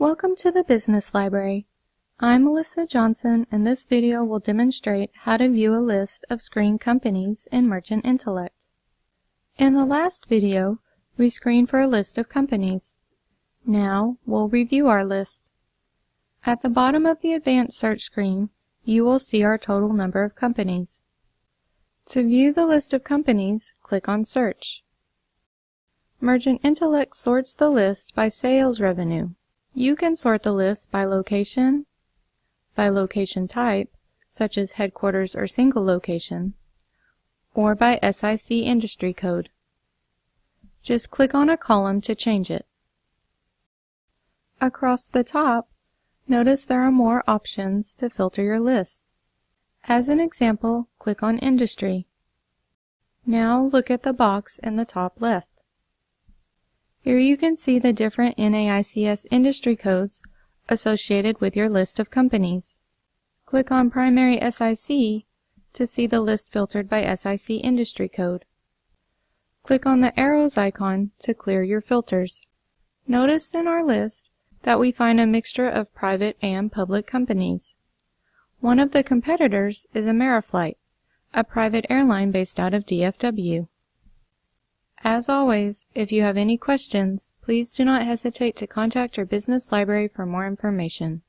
Welcome to the Business Library. I'm Melissa Johnson and this video will demonstrate how to view a list of screened companies in Mergent Intellect. In the last video, we screened for a list of companies. Now, we'll review our list. At the bottom of the Advanced Search screen, you will see our total number of companies. To view the list of companies, click on Search. Mergent Intellect sorts the list by sales revenue. You can sort the list by location, by location type, such as headquarters or single location, or by SIC industry code. Just click on a column to change it. Across the top, notice there are more options to filter your list. As an example, click on Industry. Now look at the box in the top left. Here you can see the different NAICS industry codes associated with your list of companies. Click on Primary SIC to see the list filtered by SIC industry code. Click on the arrows icon to clear your filters. Notice in our list that we find a mixture of private and public companies. One of the competitors is Ameriflight, a private airline based out of DFW. As always, if you have any questions, please do not hesitate to contact your business library for more information.